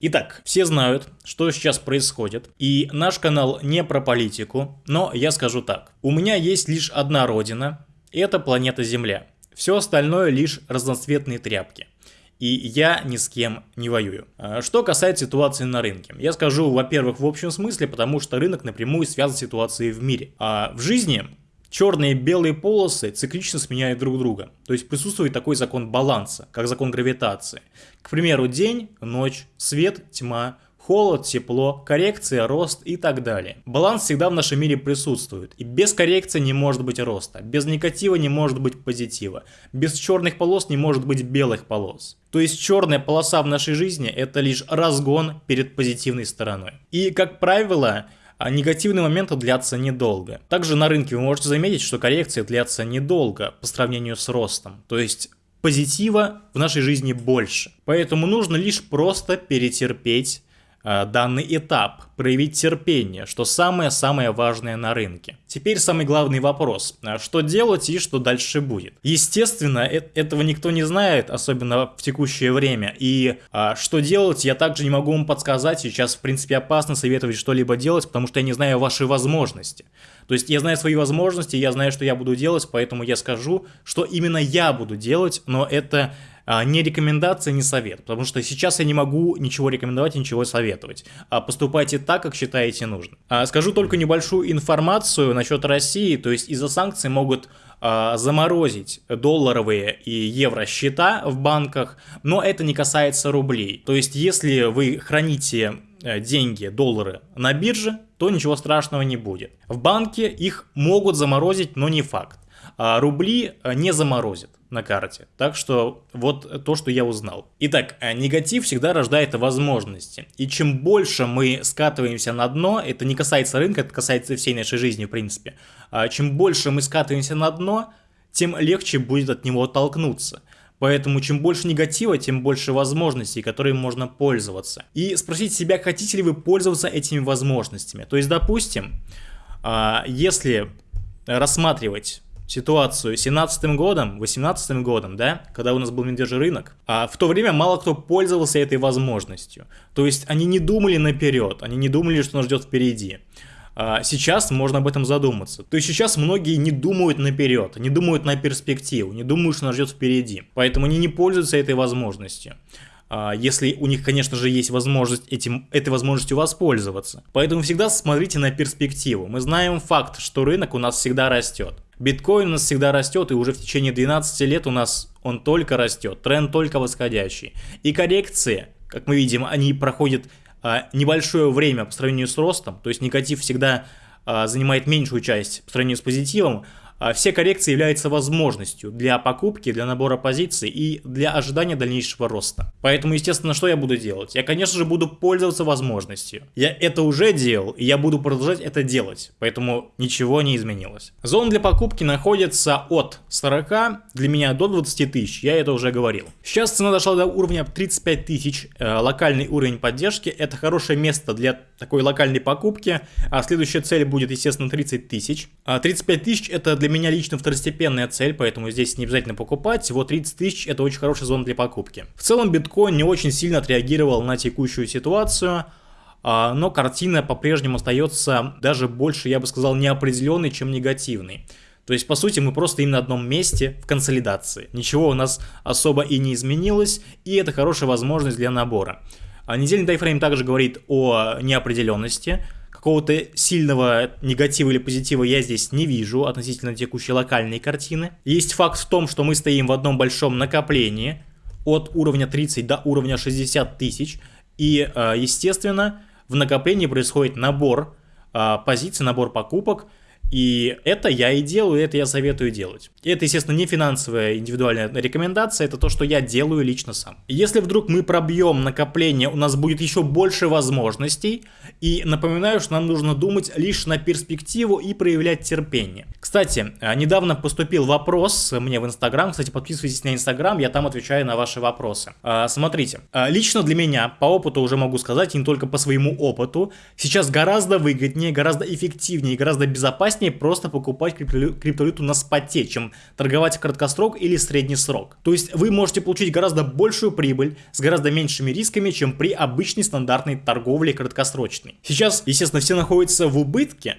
Итак, все знают, что сейчас происходит, и наш канал не про политику, но я скажу так. У меня есть лишь одна родина, это планета Земля. Все остальное лишь разноцветные тряпки. И я ни с кем не воюю. А что касается ситуации на рынке. Я скажу, во-первых, в общем смысле, потому что рынок напрямую связан с ситуацией в мире. А в жизни черные и белые полосы циклично сменяют друг друга. То есть присутствует такой закон баланса, как закон гравитации. К примеру, день, ночь, свет, тьма, холод, тепло, коррекция, рост и так далее. Баланс всегда в нашем мире присутствует, и без коррекции не может быть роста, без негатива не может быть позитива, без черных полос не может быть белых полос. То есть черная полоса в нашей жизни это лишь разгон перед позитивной стороной. И как правило, а негативные моменты длятся недолго. Также на рынке вы можете заметить, что коррекции длятся недолго по сравнению с ростом. То есть позитива в нашей жизни больше. Поэтому нужно лишь просто перетерпеть данный этап, проявить терпение, что самое-самое важное на рынке. Теперь самый главный вопрос, э, что делать и что дальше будет. Естественно, э этого никто не знает, особенно в текущее время, и э, что делать я также не могу вам подсказать, сейчас в принципе опасно советовать что-либо делать, потому что я не знаю ваши возможности. То есть я знаю свои возможности, я знаю, что я буду делать, поэтому я скажу, что именно я буду делать, но это а, не рекомендация, не совет, потому что сейчас я не могу ничего рекомендовать, ничего советовать. А поступайте так, как считаете нужным. А, скажу только небольшую информацию насчет России, то есть из-за санкций могут заморозить долларовые и евро счета в банках, но это не касается рублей. То есть если вы храните э, деньги, доллары на бирже, то ничего страшного не будет. В банке их могут заморозить, но не факт. А рубли э, не заморозят на карте. Так что вот то, что я узнал. Итак, э, негатив всегда рождает возможности. И чем больше мы скатываемся на дно, это не касается рынка, это касается всей нашей жизни в принципе. А чем больше мы скатываемся на дно, тем легче будет от него оттолкнуться. Поэтому чем больше негатива, тем больше возможностей, которыми можно пользоваться. И спросить себя, хотите ли вы пользоваться этими возможностями. То есть, допустим, а, если рассматривать ситуацию 17 годом, 18 годом, да, когда у нас был рынок, а в то время мало кто пользовался этой возможностью. То есть они не думали наперед, они не думали, что нас ждет впереди. А сейчас можно об этом задуматься. То есть сейчас многие не думают наперед, не думают на перспективу, не думают, что нас ждет впереди. Поэтому они не пользуются этой возможностью. А, если у них, конечно же, есть возможность этим, этой возможностью воспользоваться. Поэтому всегда смотрите на перспективу. Мы знаем факт, что рынок у нас всегда растет. Биткоин у нас всегда растет, и уже в течение 12 лет у нас он только растет, тренд только восходящий. И коррекции, как мы видим, они проходят а, небольшое время по сравнению с ростом, то есть негатив всегда а, занимает меньшую часть по сравнению с позитивом, все коррекции являются возможностью для покупки, для набора позиций и для ожидания дальнейшего роста. Поэтому, естественно, что я буду делать? Я, конечно же, буду пользоваться возможностью. Я это уже делал, и я буду продолжать это делать, поэтому ничего не изменилось. Зона для покупки находится от 40 для меня до 20 тысяч, я это уже говорил. Сейчас цена дошла до уровня 35 тысяч, э, локальный уровень поддержки, это хорошее место для такой локальной покупки, а следующая цель будет, естественно, 30 тысяч. 35 а тысяч это для для меня лично второстепенная цель, поэтому здесь не обязательно покупать. Всего 30 тысяч это очень хорошая зона для покупки. В целом биткоин не очень сильно отреагировал на текущую ситуацию. А, но картина по-прежнему остается даже больше, я бы сказал, неопределенной, чем негативной. То есть, по сути, мы просто им на одном месте в консолидации. Ничего у нас особо и не изменилось, и это хорошая возможность для набора. А недельный тайфрейм также говорит о неопределенности, какого-то сильного негатива или позитива я здесь не вижу относительно текущей локальной картины. Есть факт в том, что мы стоим в одном большом накоплении от уровня 30 до уровня 60 тысяч. И, э, естественно, в накоплении происходит набор э, позиций, набор покупок, и это я и делаю, это я советую делать. И это, естественно, не финансовая индивидуальная рекомендация, это то, что я делаю лично сам. Если вдруг мы пробьем накопление, у нас будет еще больше возможностей. И напоминаю, что нам нужно думать лишь на перспективу и проявлять терпение. Кстати, а, недавно поступил вопрос мне в Инстаграм. Кстати, подписывайтесь на Инстаграм, я там отвечаю на ваши вопросы. А, смотрите, а, лично для меня, по опыту уже могу сказать, не только по своему опыту, сейчас гораздо выгоднее, гораздо эффективнее, гораздо безопаснее безопаснее просто покупать криптовалюту на споте, чем торговать краткосрок или средний срок. То есть вы можете получить гораздо большую прибыль с гораздо меньшими рисками, чем при обычной стандартной торговле краткосрочной. Сейчас, естественно, все находятся в убытке,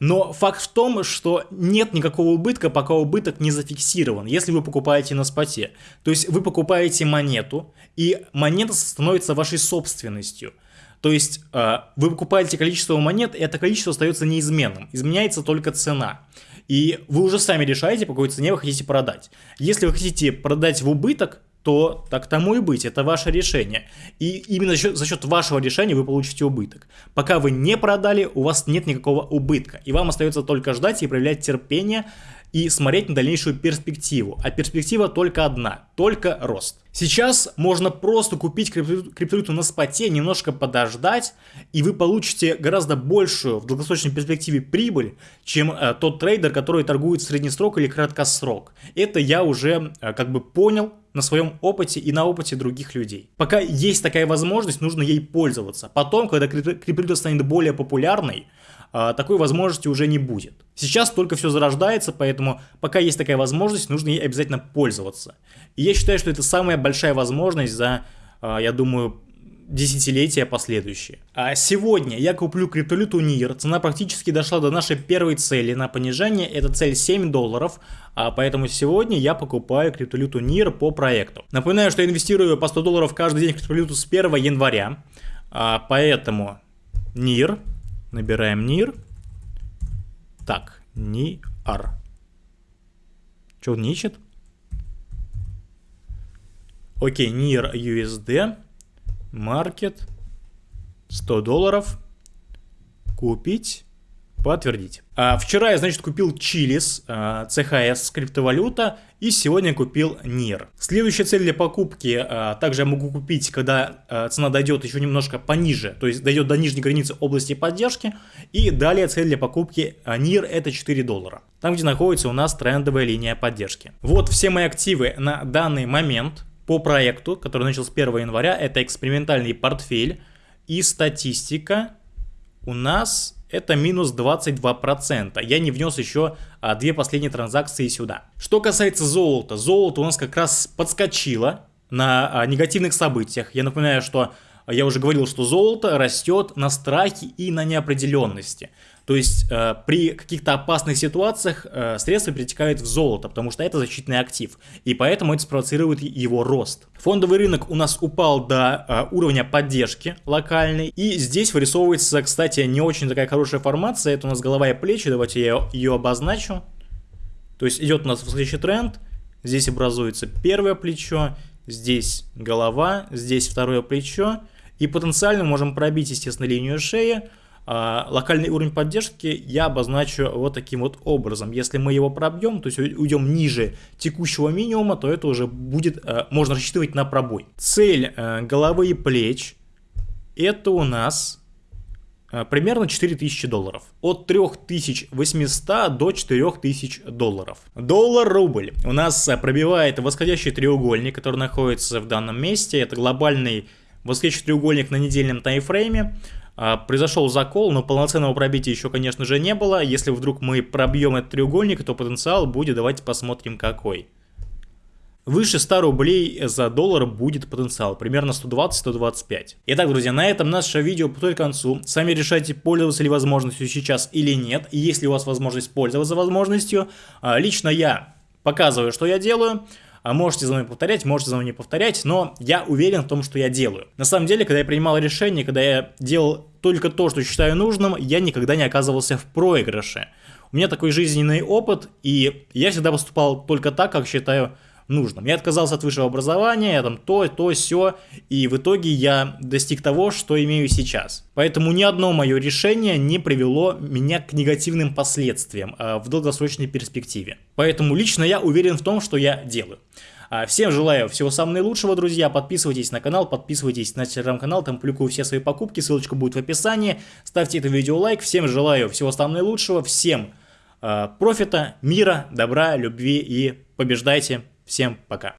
но факт в том, что нет никакого убытка, пока убыток не зафиксирован, если вы покупаете на споте. То есть вы покупаете монету, и монета становится вашей собственностью. То есть э, вы покупаете количество монет, и это количество остается неизменным. Изменяется только цена. И вы уже сами решаете, по какой цене вы хотите продать. Если вы хотите продать в убыток, то так тому и быть, это ваше решение. И именно за счет, за счет вашего решения вы получите убыток. Пока вы не продали, у вас нет никакого убытка. И вам остается только ждать и проявлять терпение и смотреть на дальнейшую перспективу. А перспектива только одна, только рост. Сейчас можно просто купить криптовалюту на споте, немножко подождать, и вы получите гораздо большую в долгосрочной перспективе прибыль, чем э, тот трейдер, который торгует в средний срок или краткосрок. Это я уже э, как бы понял на своем опыте и на опыте других людей. Пока есть такая возможность, нужно ей пользоваться. Потом, когда криптовалюта станет более популярной, такой возможности уже не будет. Сейчас только все зарождается, поэтому пока есть такая возможность, нужно ей обязательно пользоваться. И я считаю, что это самая большая возможность за, а, я думаю, десятилетия последующие. А сегодня я куплю криптовалюту NIR, цена практически дошла до нашей первой цели на понижение, это цель 7 долларов, а поэтому сегодня я покупаю криптовалюту NIR по проекту. Напоминаю, что я инвестирую по 100 долларов каждый день в криптовалюту с 1 января, а поэтому NIR Набираем NIR. Так, NIR. Что он не ищет? Окей, NIR USD. Market. 100 долларов. Купить. Подтвердить. А, вчера я, значит, купил Чилис, а, CHS, криптовалюта, и сегодня купил NIR. Следующая цель для покупки, а, также я могу купить, когда а, цена дойдет еще немножко пониже, то есть дойдет до нижней границы области поддержки. И далее цель для покупки а, NIR это 4 доллара, там где находится у нас трендовая линия поддержки. Вот все мои активы на данный момент по проекту, который начал с 1 января, это экспериментальный портфель и статистика у нас это минус 22%. Я не внес еще а, две последние транзакции сюда. Что касается золота, золото у нас как раз подскочило на а, негативных событиях. Я напоминаю, что я уже говорил, что золото растет на страхе и на неопределенности. То есть э, при каких-то опасных ситуациях э, средства перетекают в золото, потому что это защитный актив. И поэтому это спровоцирует его рост. Фондовый рынок у нас упал до э, уровня поддержки локальной. И здесь вырисовывается, кстати, не очень такая хорошая формация. Это у нас голова и плечи. Давайте я ее обозначу. То есть идет у нас восходящий тренд. Здесь образуется первое плечо. Здесь голова. Здесь второе плечо. И потенциально можем пробить, естественно, линию шеи локальный уровень поддержки я обозначу вот таким вот образом. Если мы его пробьем, то есть уйдем ниже текущего минимума, то это уже будет, а, можно рассчитывать на пробой. Цель а, головы и плеч это у нас примерно 4000 долларов. От 3800 до 4000 долларов. Доллар-рубль у нас пробивает восходящий треугольник, который находится в данном месте. Это глобальный восходящий треугольник на недельном таймфрейме. А, произошел закол, но полноценного пробития еще, конечно же, не было. Если вдруг мы пробьем этот треугольник, то потенциал будет, давайте посмотрим какой. Выше 100 рублей за доллар будет потенциал, примерно 120-125. Итак, друзья, на этом наше видео подходит к концу. Сами решайте, пользоваться ли возможностью сейчас или нет. И если у вас возможность пользоваться возможностью, а, лично я показываю, что я делаю. А можете за мной повторять, можете за мной не повторять, но я уверен в том, что я делаю. На самом деле, когда я принимал решение, когда я делал только то, что считаю нужным, я никогда не оказывался в проигрыше. У меня такой жизненный опыт, и я всегда поступал только так, как считаю нужным. Я отказался от высшего образования, я там то, то, все, и в итоге я достиг того, что имею сейчас. Поэтому ни одно мое решение не привело меня к негативным последствиям а, в долгосрочной перспективе. Поэтому лично я уверен в том, что я делаю. А, всем желаю всего самого наилучшего, друзья. Подписывайтесь на канал, подписывайтесь на телеграм-канал, там публикую все свои покупки, ссылочка будет в описании. Ставьте это видео лайк. Всем желаю всего самого наилучшего, всем э, профита, мира, добра, любви и побеждайте. Всем пока.